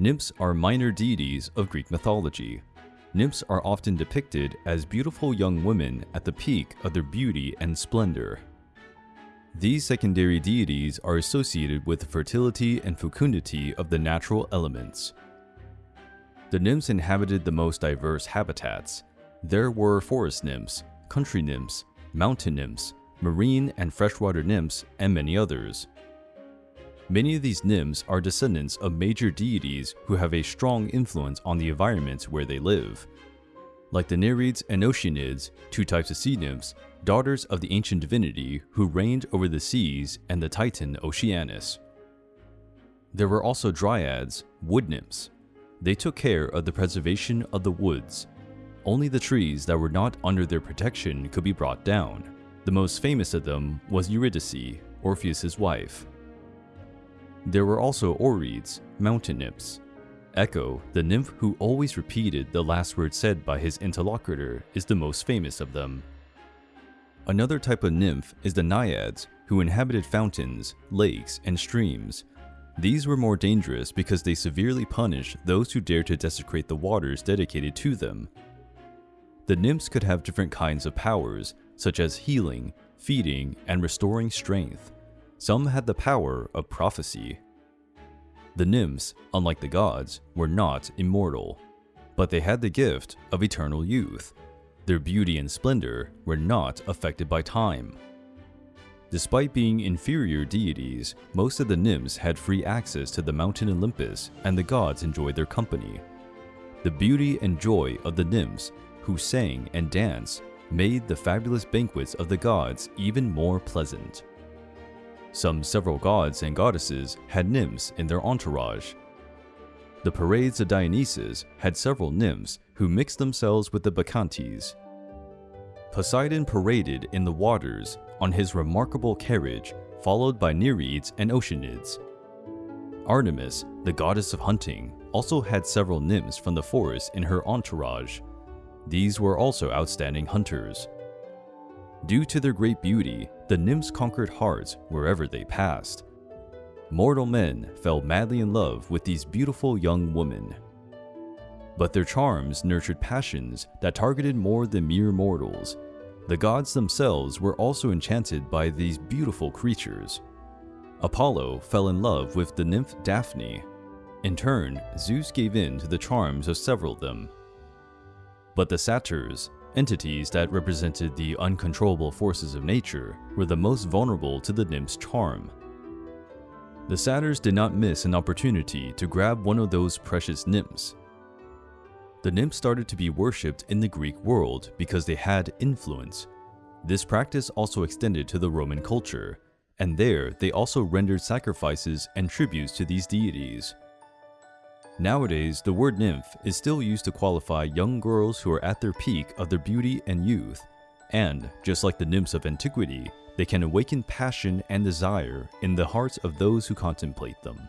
Nymphs are minor deities of Greek mythology. Nymphs are often depicted as beautiful young women at the peak of their beauty and splendor. These secondary deities are associated with the fertility and fecundity of the natural elements. The nymphs inhabited the most diverse habitats. There were forest nymphs, country nymphs, mountain nymphs, marine and freshwater nymphs, and many others. Many of these nymphs are descendants of major deities who have a strong influence on the environments where they live. Like the Nereids and Oceanids, two types of sea nymphs, daughters of the ancient divinity who reigned over the seas and the titan Oceanus. There were also dryads, wood nymphs. They took care of the preservation of the woods. Only the trees that were not under their protection could be brought down. The most famous of them was Eurydice, Orpheus's wife. There were also Oreads, mountain nymphs. Echo, the nymph who always repeated the last word said by his interlocutor, is the most famous of them. Another type of nymph is the naiads, who inhabited fountains, lakes, and streams. These were more dangerous because they severely punished those who dared to desecrate the waters dedicated to them. The nymphs could have different kinds of powers, such as healing, feeding, and restoring strength. Some had the power of prophecy. The nymphs, unlike the gods, were not immortal, but they had the gift of eternal youth. Their beauty and splendor were not affected by time. Despite being inferior deities, most of the nymphs had free access to the mountain Olympus and the gods enjoyed their company. The beauty and joy of the nymphs, who sang and danced, made the fabulous banquets of the gods even more pleasant. Some several gods and goddesses had nymphs in their entourage. The parades of Dionysus had several nymphs who mixed themselves with the Bacchantes. Poseidon paraded in the waters on his remarkable carriage, followed by Nereids and Oceanids. Artemis, the goddess of hunting, also had several nymphs from the forest in her entourage. These were also outstanding hunters. Due to their great beauty, the nymphs conquered hearts wherever they passed. Mortal men fell madly in love with these beautiful young women. But their charms nurtured passions that targeted more than mere mortals. The gods themselves were also enchanted by these beautiful creatures. Apollo fell in love with the nymph Daphne. In turn, Zeus gave in to the charms of several of them. But the satyrs, entities that represented the uncontrollable forces of nature, were the most vulnerable to the nymph's charm. The satyrs did not miss an opportunity to grab one of those precious nymphs. The nymphs started to be worshipped in the Greek world because they had influence. This practice also extended to the Roman culture, and there they also rendered sacrifices and tributes to these deities. Nowadays, the word nymph is still used to qualify young girls who are at their peak of their beauty and youth, and, just like the nymphs of antiquity, they can awaken passion and desire in the hearts of those who contemplate them.